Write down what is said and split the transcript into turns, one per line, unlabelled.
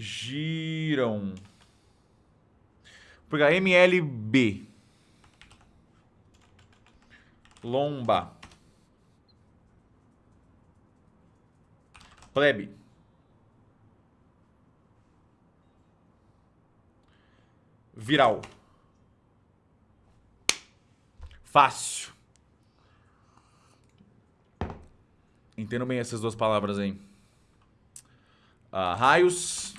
giram. Vou pegar MLB. Lomba. Plebe. Viral. Fácil. Entendo bem essas duas palavras aí. Uh, raios.